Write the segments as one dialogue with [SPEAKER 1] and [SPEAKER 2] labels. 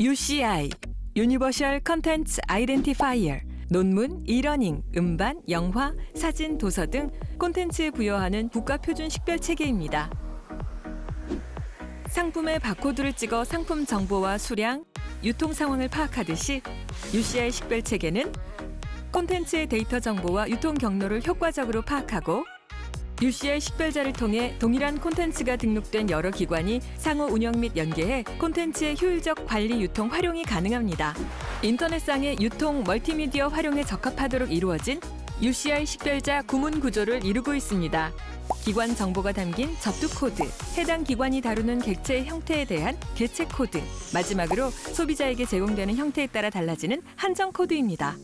[SPEAKER 1] UCI Universal Contents Identifier 논문, e-learning, 음반, 영화, 사진, 도서 등 콘텐츠에 부여하는 국가 표준 식별 체계입니다. 상품의 바코드를 찍어 상품 정보와 수량, 유통 상황을 파악하듯이 UCI 식별 체계는 콘텐츠의 데이터 정보와 유통 경로를 효과적으로 파악하고 UCI 식별자를 통해 동일한 콘텐츠가 등록된 여러 기관이 상호 운영 및 연계해 콘텐츠의 효율적 관리 유통 활용이 가능합니다. 인터넷상의 유통 멀티미디어 활용에 적합하도록 이루어진 UCI 식별자 구문 구조를 이루고 있습니다. 기관 정보가 담긴 접두 코드, 해당 기관이 다루는 객체의 형태에 대한 개체 코드, 마지막으로 소비자에게 제공되는 형태에 따라 달라지는 한정 코드입니다.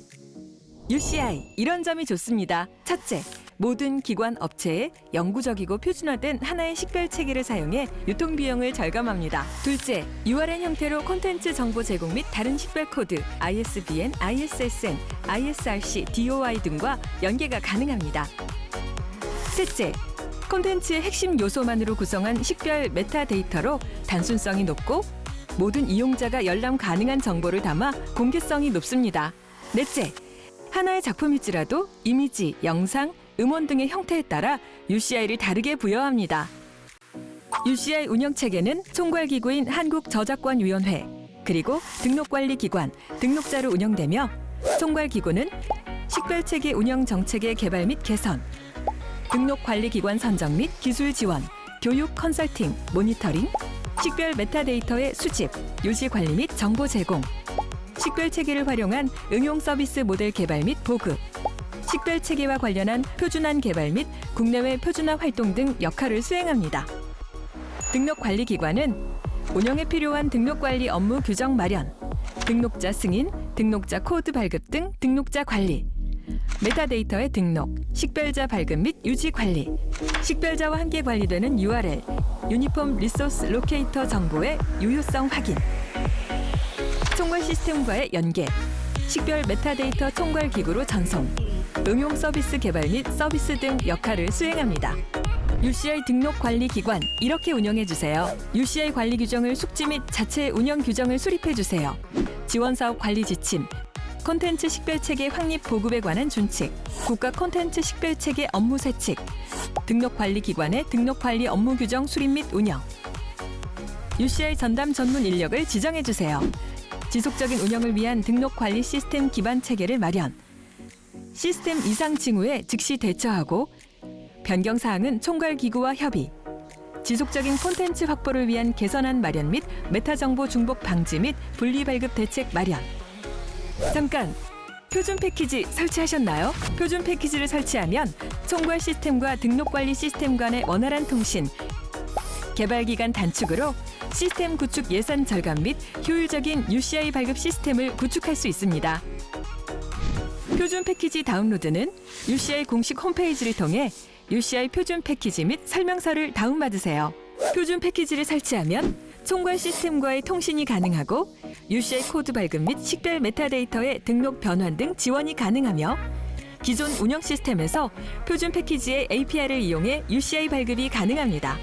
[SPEAKER 1] UCI 이런 점이 좋습니다. 첫째, 모든 기관 업체에 영구적이고 표준화된 하나의 식별 체계를 사용해 유통 비용을 절감합니다. 둘째, URL 형태로 콘텐츠 정보 제공 및 다른 식별 코드, ISBN, ISSN, ISRC, DOI 등과 연계가 가능합니다. 셋째, 콘텐츠의 핵심 요소만으로 구성한 식별 메타데이터로 단순성이 높고 모든 이용자가 열람 가능한 정보를 담아 공개성이 높습니다. 넷째, 하나의 작품일지라도 이미지, 영상, 음원 등의 형태에 따라 UCI를 다르게 부여합니다. UCI 운영체계는 총괄기구인 한국저작권위원회 그리고 등록관리기관, 등록자로 운영되며 총괄기구는 식별체계 운영 정책의 개발 및 개선, 등록관리기관 선정 및 기술 지원, 교육 컨설팅, 모니터링, 식별 메타데이터의 수집, 유지 관리 및 정보 제공, 식별 체계를 활용한 응용 서비스 모델 개발 및 보급, 식별 체계와 관련한 표준안 개발 및 국내외 표준화 활동 등 역할을 수행합니다. 등록 관리 기관은 운영에 필요한 등록 관리 업무 규정 마련, 등록자 승인, 등록자 코드 발급 등 등록자 관리, 메타데이터의 등록, 식별자 발급 및 유지 관리, 식별자와 함께 관리되는 URL, Uniform Resource Locator 정보의 유효성 확인, 총괄 시스템과의 연계, 식별 메타데이터 총괄 기구로 전송, 응용 서비스 개발 및 서비스 등 역할을 수행합니다. UCI 등록 관리 기관 이렇게 운영해 주세요. UCI 관리 규정을 숙지 및 자체 운영 규정을 수립해 주세요. 지원 사업 관리 지침, 콘텐츠 식별 체계 확립 보급에 관한 준칙, 국가 콘텐츠 식별 체계 업무 세칙, 등록 관리 기관의 등록 관리 업무 규정 수립 및 운영. UCI 전담 전문 인력을 지정해 주세요. 지속적인 운영을 위한 등록 관리 시스템 기반 체계를 마련. 시스템 이상 징후에 즉시 대처하고 변경 사항은 총괄 기구와 협의. 지속적인 콘텐츠 확보를 위한 개선안 마련 및 메타 정보 중복 방지 및 분리 발급 대책 마련. 잠깐 표준 패키지 설치하셨나요? 표준 패키지를 설치하면 총괄 시스템과 등록 관리 시스템 간의 원활한 통신, 개발 기간 단축으로 시스템 구축 예산 절감 및 효율적인 UCI 발급 시스템을 구축할 수 있습니다. 표준 패키지 다운로드는 UCI 공식 홈페이지를 통해 UCI 표준 패키지 및 설명서를 다운받으세요. 표준 패키지를 설치하면 총괄 시스템과의 통신이 가능하고 UCI 코드 발급 및 식별 메타데이터의 등록 변환 등 지원이 가능하며 기존 운영 시스템에서 표준 패키지의 API를 이용해 UCI 발급이 가능합니다.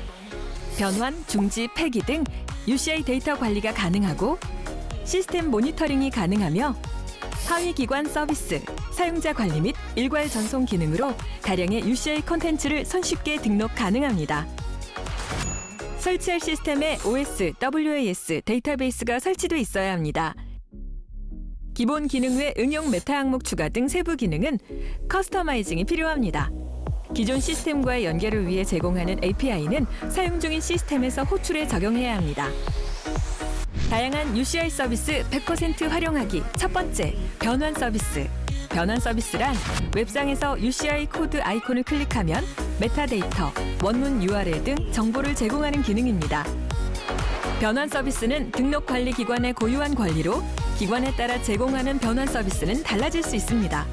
[SPEAKER 1] 변환, 중지, 폐기 등 UCI 데이터 관리가 가능하고 시스템 모니터링이 가능하며 하위 기관 서비스, 사용자 관리 및 일괄 전송 기능으로 다량의 UCI 콘텐츠를 손쉽게 등록 가능합니다. 설치할 시스템에 OS, WAS 데이터베이스가 설치돼 있어야 합니다. 기본 기능 외 응용 메타 항목 추가 등 세부 기능은 customizing이 필요합니다. 기존 시스템과의 연결을 위해 제공하는 API는 사용 중인 시스템에서 호출해 적용해야 합니다. 다양한 UCI 서비스 100% 활용하기 첫 번째, 변환 서비스. 변환 서비스란 웹상에서 UCI 코드 아이콘을 클릭하면 메타데이터, 원문 URL 등 정보를 제공하는 기능입니다. 변환 서비스는 등록 관리 기관의 고유한 권리로 기관에 따라 제공하는 변환 서비스는 달라질 수 있습니다.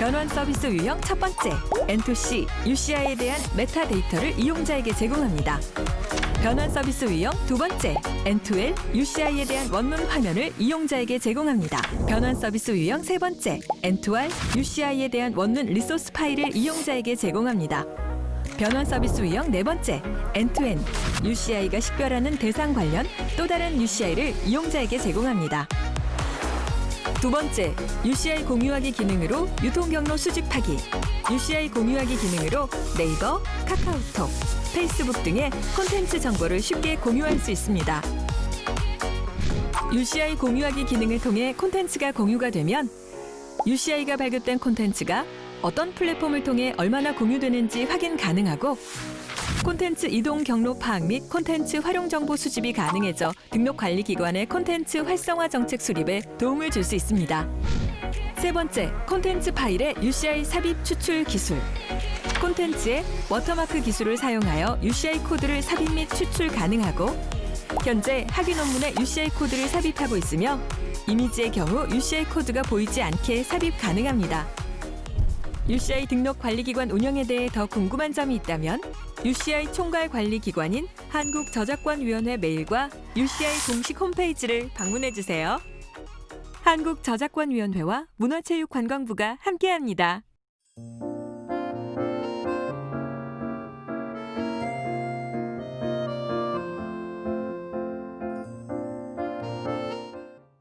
[SPEAKER 1] 변환 서비스 유형 첫 번째, N2C, UCI에 대한 메타데이터를 이용자에게 제공합니다. 변환 서비스 유형 두 번째, N2L, UCI에 대한 원문 화면을 이용자에게 제공합니다. 변환 서비스 유형 세 번째, N2R, UCI에 대한 원문 리소스 파일을 이용자에게 제공합니다. 변환 서비스 유형 네 번째, N2N UCI가 식별하는 대상 관련 또 다른 UCI를 이용자에게 제공합니다. 두 번째, UCI 공유하기 기능으로 유통 경로 수집하기. UCI 공유하기 기능으로 네이버, 카카오톡, 페이스북 등의 콘텐츠 정보를 쉽게 공유할 수 있습니다. UCI 공유하기 기능을 통해 콘텐츠가 공유가 되면 UCI가 발급된 콘텐츠가 어떤 플랫폼을 통해 얼마나 공유되는지 확인 가능하고 콘텐츠 이동 경로 파악 및 콘텐츠 활용 정보 수집이 가능해져 등록 관리 기관의 콘텐츠 활성화 정책 수립에 도움을 줄 수 있습니다. 세 번째, 콘텐츠 파일의 UCI 삽입 추출 기술. 콘텐츠에 워터마크 기술을 사용하여 UCI 코드를 삽입 및 추출 가능하고 현재 학위 논문에 UCI 코드를 삽입하고 있으며 이미지의 경우 UCI 코드가 보이지 않게 삽입 가능합니다. UCI 등록 관리기관 운영에 대해 더 궁금한 점이 있다면 UCI 총괄 관리기관인 한국저작권위원회 메일과 UCI 공식 홈페이지를 방문해 주세요. 한국저작권위원회와 문화체육관광부가 함께합니다.